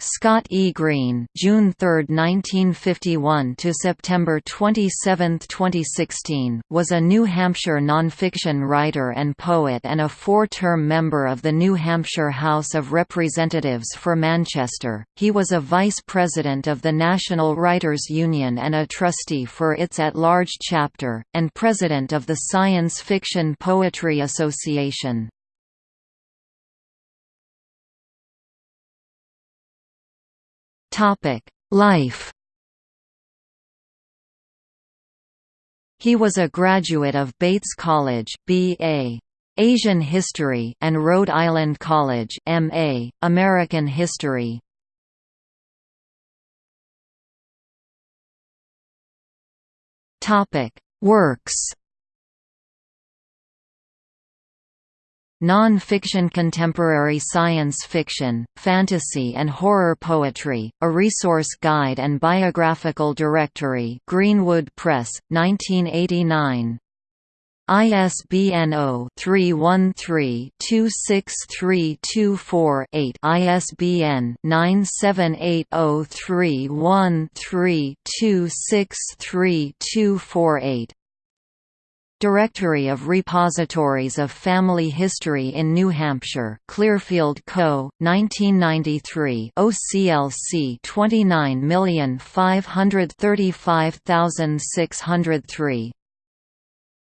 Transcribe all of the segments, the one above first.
Scott E. Green June 3, 1951 to September 27, 2016, was a New Hampshire nonfiction writer and poet and a four-term member of the New Hampshire House of Representatives for Manchester. He was a vice president of the National Writers Union and a trustee for its at-large chapter, and president of the Science Fiction Poetry Association. Life He was a graduate of Bates College B.A. Asian History and Rhode Island College MA, American History. Topic: Works. Non-fiction contemporary science fiction, fantasy and horror poetry, a resource guide and biographical directory Greenwood Press, 1989. ISBN 0-313-26324-8 ISBN 978-0313-26324-8 Directory of Repositories of Family History in New Hampshire Clearfield Co., 1993 OCLC 29535603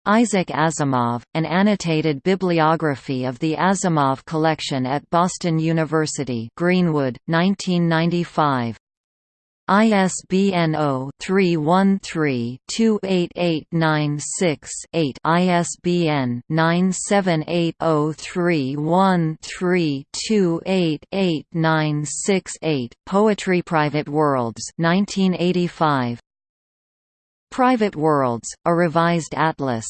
Isaac Asimov, an annotated bibliography of the Asimov collection at Boston University Greenwood, 1995 ISBN 0-313-28896-8 ISBN 978-0313-28896-8 Poetry Private Worlds 1985 Private Worlds, a revised atlas.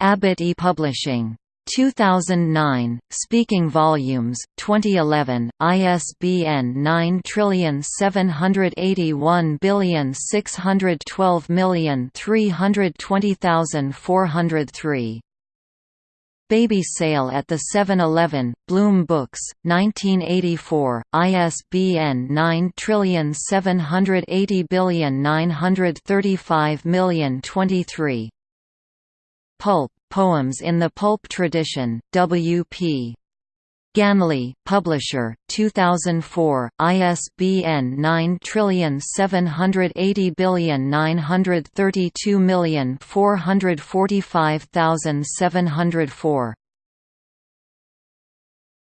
Abbott ePublishing 2009, Speaking Volumes, 2011, ISBN 9781612320403. Baby Sale at the 7-Eleven, Bloom Books, 1984, ISBN 97809350023. Pulp, Poems in the Pulp Tradition, W.P. Ganley, Publisher, 2004, ISBN 9780932445704.